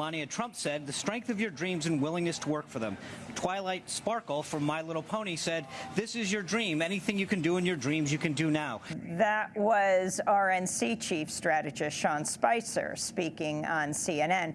Melania Trump said the strength of your dreams and willingness to work for them. Twilight Sparkle from My Little Pony said, This is your dream. Anything you can do in your dreams, you can do now. That was RNC Chief Strategist Sean Spicer speaking on CNN.